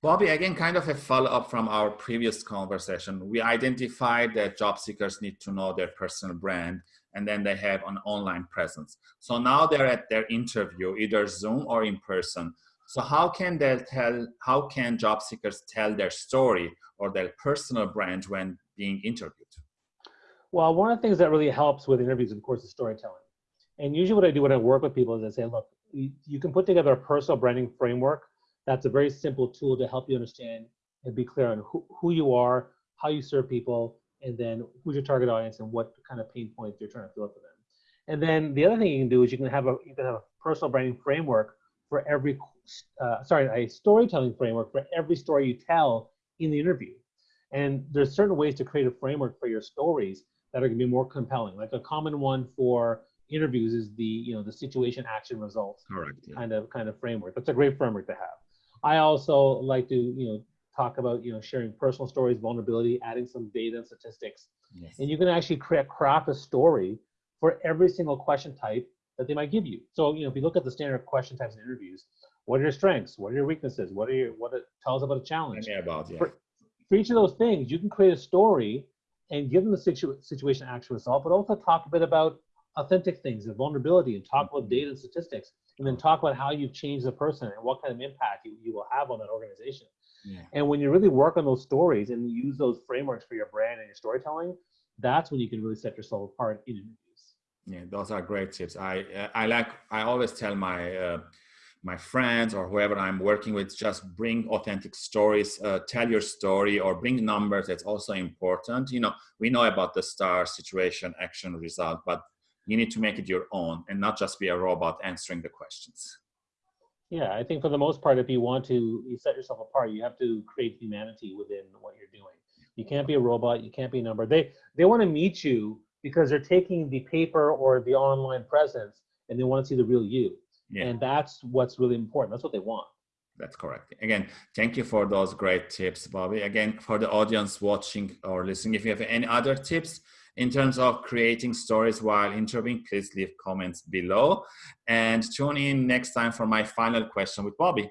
Bobby, again, kind of a follow up from our previous conversation. We identified that job seekers need to know their personal brand and then they have an online presence. So now they're at their interview, either Zoom or in person. So how can they tell, how can job seekers tell their story or their personal brand when being interviewed? Well, one of the things that really helps with interviews, of course, is storytelling. And usually what I do when I work with people is I say, look, you, you can put together a personal branding framework that's a very simple tool to help you understand and be clear on who, who you are, how you serve people, and then who's your target audience and what kind of pain points you're trying to fill up for them. And then the other thing you can do is you can have a you can have a personal branding framework for every uh, sorry a storytelling framework for every story you tell in the interview. And there's certain ways to create a framework for your stories that are going to be more compelling. Like a common one for interviews is the you know the situation action results Correct, yeah. kind of kind of framework. That's a great framework to have. I also like to, you know, talk about, you know, sharing personal stories, vulnerability, adding some data and statistics. Yes. And you can actually create, craft a story for every single question type that they might give you. So, you know, if you look at the standard question types in interviews, what are your strengths? What are your weaknesses? What are your, what it, tell us about a challenge. About, yeah. For, for each of those things, you can create a story and give them the situ situation action result, but also talk a bit about authentic things and vulnerability and talk about data and statistics and then talk about how you've changed the person and what kind of impact you, you will have on that organization. Yeah. And when you really work on those stories and use those frameworks for your brand and your storytelling, that's when you can really set yourself apart in interviews. Yeah, those are great tips. I I like I always tell my uh, my friends or whoever I'm working with, just bring authentic stories, uh, tell your story or bring numbers. That's also important. You know, we know about the star situation, action, result, but you need to make it your own and not just be a robot answering the questions. Yeah, I think for the most part, if you want to you set yourself apart, you have to create humanity within what you're doing. You can't be a robot. You can't be a number. They they want to meet you because they're taking the paper or the online presence and they want to see the real you. Yeah. And that's what's really important. That's what they want. That's correct. Again, thank you for those great tips, Bobby. Again, for the audience watching or listening, if you have any other tips, in terms of creating stories while interviewing, please leave comments below and tune in next time for my final question with Bobby.